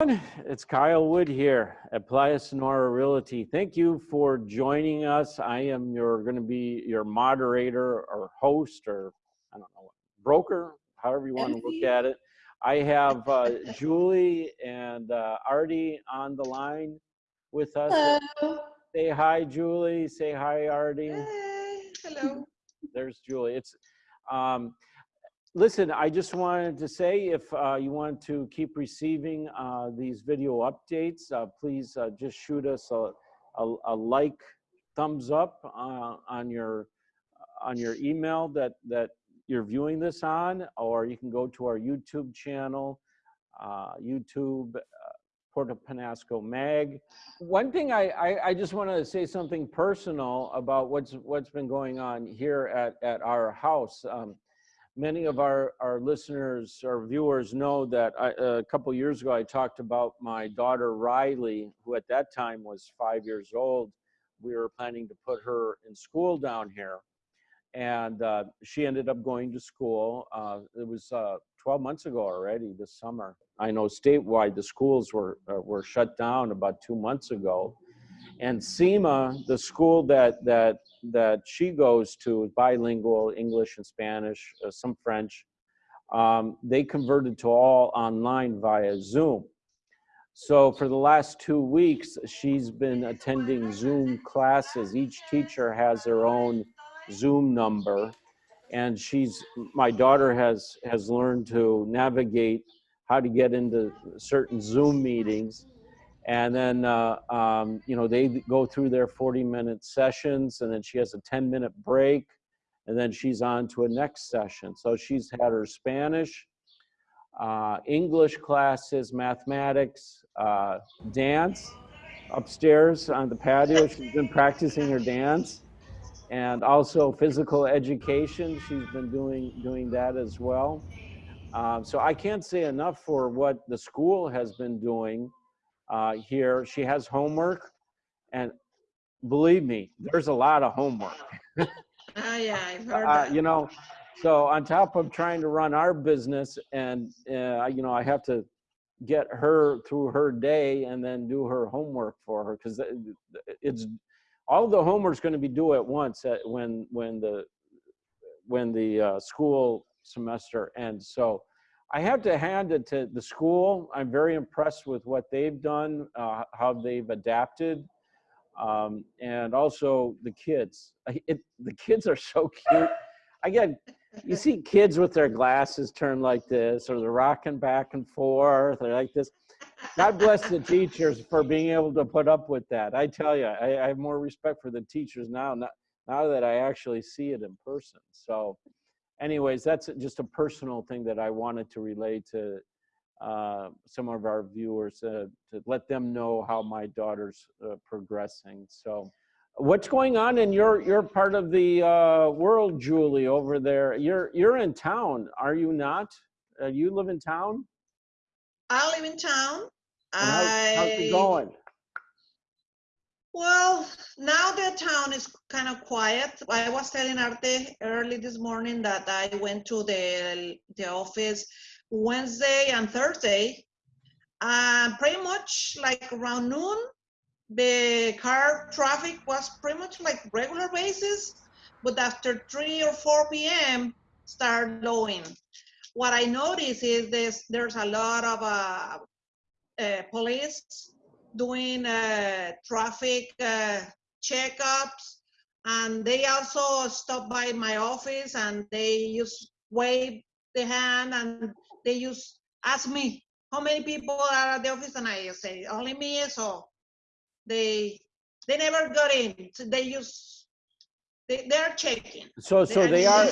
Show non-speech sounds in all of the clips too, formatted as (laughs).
It's Kyle Wood here at Playa Sonora Realty. Thank you for joining us. I am your going to be your moderator or host or I don't know broker, however you want to look at it. I have uh, Julie and uh, Artie on the line with us. Hello. Say hi, Julie. Say hi, Artie. Hey, hello. (laughs) There's Julie. It's um, listen, I just wanted to say if uh, you want to keep receiving uh, these video updates, uh, please uh, just shoot us a, a, a like, thumbs up uh, on your on your email that that you're viewing this on, or you can go to our YouTube channel, uh, YouTube Puerto Penasco Mag. One thing I, I, I just want to say something personal about what's what's been going on here at, at our house. Um, many of our, our listeners our viewers know that I, a couple years ago I talked about my daughter Riley, who at that time was five years old. We were planning to put her in school down here. And uh, she ended up going to school. Uh, it was uh, 12 months ago already this summer. I know statewide the schools were, uh, were shut down about two months ago. And SEMA, the school that, that that she goes to, bilingual, English and Spanish, uh, some French, um, they converted to all online via Zoom. So for the last two weeks, she's been attending Zoom classes. Each teacher has their own Zoom number. And she's, my daughter has, has learned to navigate how to get into certain Zoom meetings and then uh, um, you know they go through their 40 minute sessions and then she has a 10 minute break and then she's on to a next session. So she's had her spanish uh, english classes mathematics uh, dance upstairs on the patio. She's been practicing her dance and also physical education. She's been doing doing that as well. Um, so i can't say enough for what the school has been doing uh, here. She has homework, and believe me, there's a lot of homework. (laughs) oh yeah, I've heard uh, that. you know, so on top of trying to run our business, and uh, you know, I have to get her through her day and then do her homework for her because it's all the homework's going to be due at once at when when the when the uh, school semester ends. So I have to hand it to the school. I'm very impressed with what they've done, uh, how they've adapted, um, and also the kids. It, the kids are so cute. Again, you see kids with their glasses turned like this, or they're rocking back and forth, or like this. God bless the teachers for being able to put up with that. I tell you, I, I have more respect for the teachers now, now, now that I actually see it in person. So anyways, that's just a personal thing that I wanted to relay to uh, some of our viewers uh, to let them know how my daughter's uh, progressing. So what's going on in your, your part of the uh, world, Julie, over there? You're, you're in town, are you not? Uh, you live in town? I live in town. How, I, how's it going? Well, now the town is kind of quiet. I was telling Artie early this morning that I went to the the office Wednesday and Thursday. Uh, pretty much like around noon, the car traffic was pretty much like regular basis, but after 3 or 4 p.m. start lowing. What I notice is this, there's a lot of uh, uh, police doing uh, traffic uh, checkups. And they also stop by my office and they just wave the hand and they just ask me how many people are at the office and I say only me. So they they never got in. So they just they, they're checking. So, so They- they are,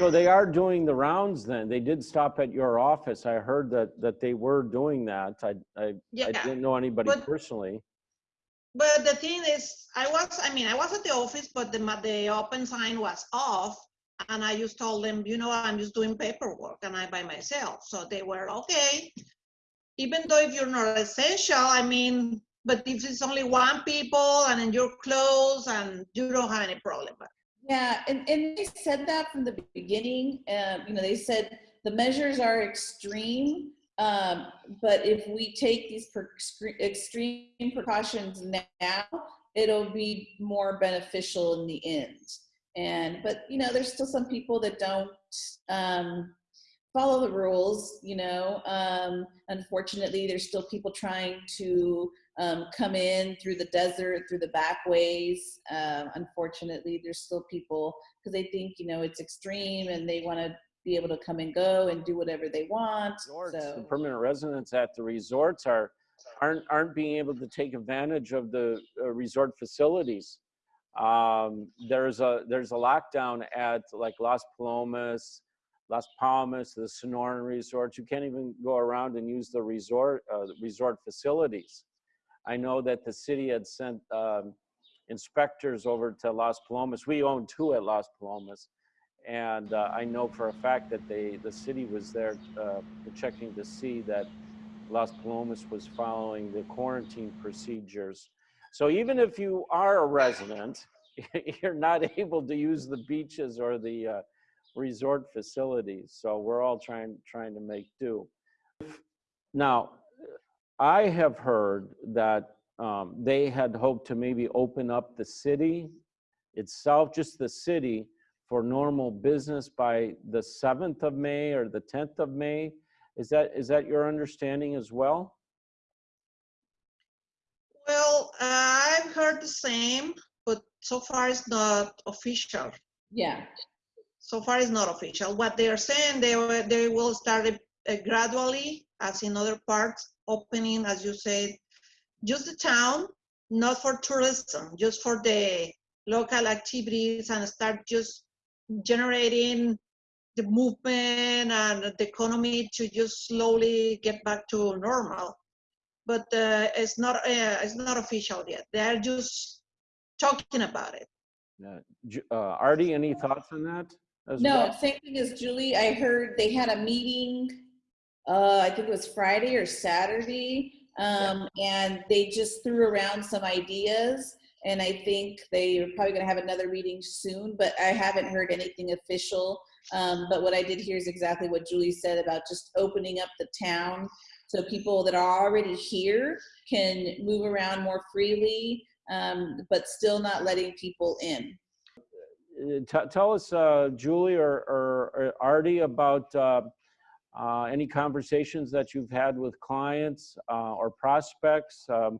so they are doing the rounds then? They did stop at your office. I heard that, that they were doing that. I, I, I didn't know anybody but- personally. but the thing is, I was, I mean, I was at the office, but the, the open sign was off. And I just told them, you know, I'm just doing paperwork and I by myself. So they were, okay. Even though if you're not essential, I mean, but if it's only one people and then you're close and you don't have any problem. Yeah, and, and they said that from the beginning. Uh, you know, they said the measures are extreme. Um, but if we take these per- extreme precautions now, it'll be more beneficial in the end. And but you know, there's still some people that don't um, follow the rules. You know, um, unfortunately, there's still people trying to um, come in through the desert, through the back ways. Um, unfortunately, there's still people because they think you know it's extreme and they want to be able to come and go and do whatever they want. Resorts, The So permanent residents at the resorts are, aren't, aren't being able to take advantage of the uh, resort facilities. Um, there's a, there's a lockdown at like Las Palomas, Las Palmas, the Sonoran resorts. You can't even go around and use the resort, uh, the resort facilities. I know that the city had sent um, inspectors over to Las Palomas. We own two at Las Palomas. And uh, I know for a fact that they, the city was there uh, checking to see that Las Palomas was following the quarantine procedures. So even if you are a resident, (laughs) you're not able to use the beaches or the uh, resort facilities. So we're all trying, trying to make do. Now, I have heard that um, they had hoped to maybe open up the city itself, just the city, for normal business by the 7th of May or the 10th of May. Is that, is that your understanding as well? Well, I've heard the same, but so far it's not official. yeah, So far it's not official. What they are saying, they, will- they will start it, uh, gradually, as in other parts, opening, as you said, just the town, not for tourism, just for the local activities and start just generating the movement and the economy to just slowly get back to normal. But uh, it's not uh, it's not official yet. They're just talking about it. Uh, Ju- uh, Artie, any thoughts on that? as no, well? same thing as Julie. I heard they had a meeting, uh, I think it was Friday or Saturday. Um, and they just threw around some ideas. And I think they're probably gonna have another meeting soon, but I haven't heard anything official. Um, but what I did hear is exactly what Julie said about just opening up the town. So people that are already here can move around more freely, um, but still not letting people in. Uh, t- Tell us, uh, Julie or- or or Artie, about uh, uh, any conversations that you've had with clients uh, or prospects. Um,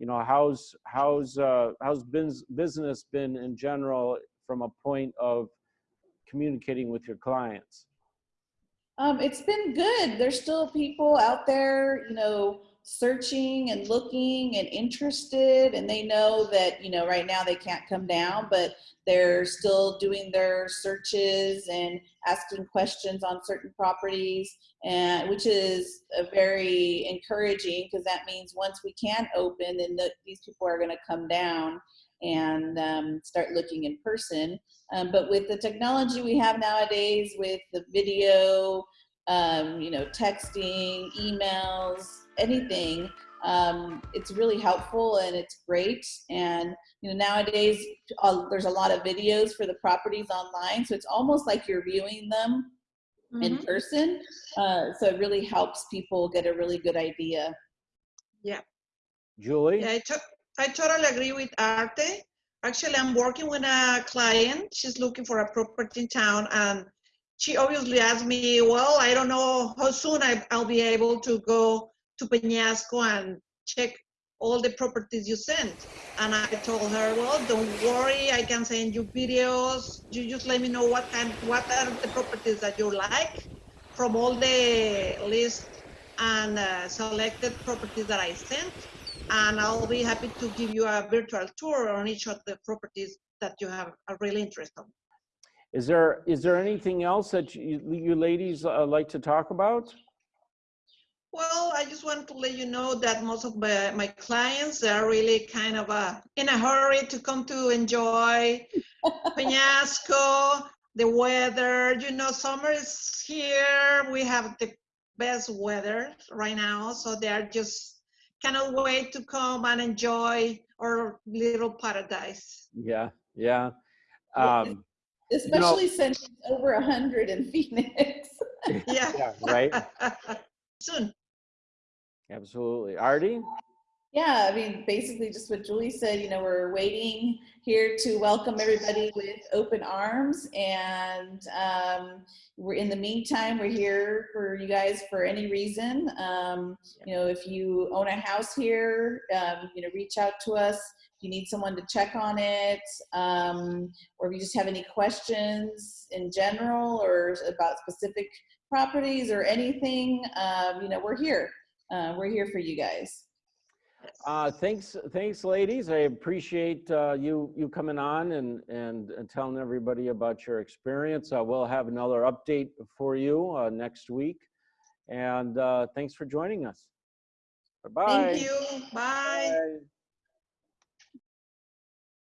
You know, how's, how's, uh, how's bus- business been in general from a point of communicating with your clients? Um, it's been good. There's still people out there, you know, searching and looking and interested, and they know that, you know, right now they can't come down, but they're still doing their searches and asking questions on certain properties, and which is a very encouraging because that means once we can open, then the, these people are going to come down and um, start looking in person. Um, but with the technology we have nowadays, with the video, um, you know, texting, emails, anything, um, it's really helpful and it's great. And you know, nowadays uh, there's a lot of videos for the properties online, so it's almost like you're viewing them in Mhm. person. Uh, so it really helps people get a really good idea. Yeah. Julie? Yeah, I, to- I totally agree with Artie. Actually, I'm working with a client. She's looking for a property in town, and she obviously asked me, "Well, I don't know how soon I, I'll be able to go to Peñasco and check all the properties you sent." And I told her, "Well, don't worry. I can send you videos. You just let me know what kind, what are the properties that you like from all the list and uh, selected properties that I sent." and I'll be happy to give you a virtual tour on each of the properties that you have a real interest in. Is there, is there anything else that you, you ladies uh, like to talk about? Well, I just want to let you know that most of my, my clients are really kind of uh, in a hurry to come to enjoy (laughs) Peñasco, the weather. You know, summer is here. We have the best weather right now, so they are just cannot wait to come and enjoy our little paradise. Yeah, yeah. Yeah, Um, Especially since it's over a hundred in Phoenix. (laughs) Yeah. yeah, right? (laughs) Soon. Absolutely. Artie? Yeah, I mean, basically just what Julie said, you know, we're waiting here to welcome everybody with open arms. And um, we're in the meantime, we're here for you guys for any reason. Um, you know, if you own a house here, um, you know, reach out to us. If you need someone to check on it, um, or if you just have any questions in general or about specific properties or anything, um, you know, we're here. Uh, we're here for you guys. Uh, thanks, thanks, ladies. I appreciate uh, you you coming on and, and and telling everybody about your experience. Uh, we'll have another update for you uh, next week. And uh, thanks for joining us. Bye-bye. Thank you. Bye. Bye.